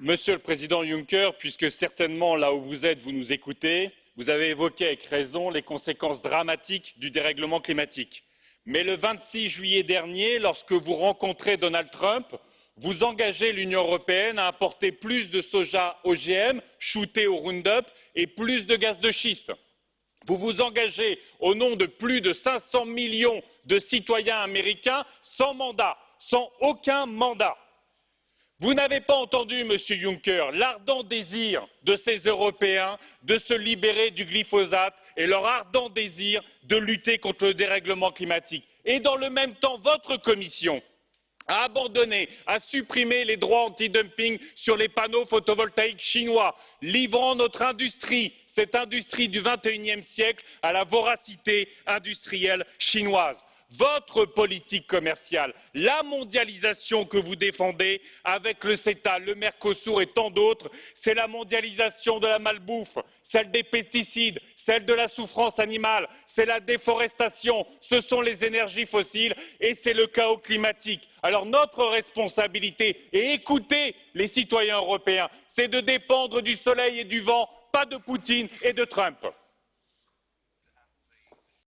Monsieur le Président Juncker, puisque certainement là où vous êtes, vous nous écoutez, vous avez évoqué avec raison les conséquences dramatiques du dérèglement climatique. Mais le 26 juillet dernier, lorsque vous rencontrez Donald Trump, vous engagez l'Union européenne à importer plus de soja OGM shooté au Roundup et plus de gaz de schiste. Vous vous engagez au nom de plus de 500 millions de citoyens américains sans mandat, sans aucun mandat. Vous n'avez pas entendu, Monsieur Juncker, l'ardent désir de ces Européens de se libérer du glyphosate et leur ardent désir de lutter contre le dérèglement climatique. Et dans le même temps, votre Commission a abandonné, a supprimé les droits antidumping sur les panneaux photovoltaïques chinois, livrant notre industrie, cette industrie du XXIe siècle, à la voracité industrielle chinoise votre politique commerciale, la mondialisation que vous défendez avec le CETA, le Mercosur et tant d'autres, c'est la mondialisation de la malbouffe, celle des pesticides, celle de la souffrance animale, c'est la déforestation, ce sont les énergies fossiles et c'est le chaos climatique. Alors notre responsabilité, et écoutez les citoyens européens, c'est de dépendre du soleil et du vent, pas de Poutine et de Trump.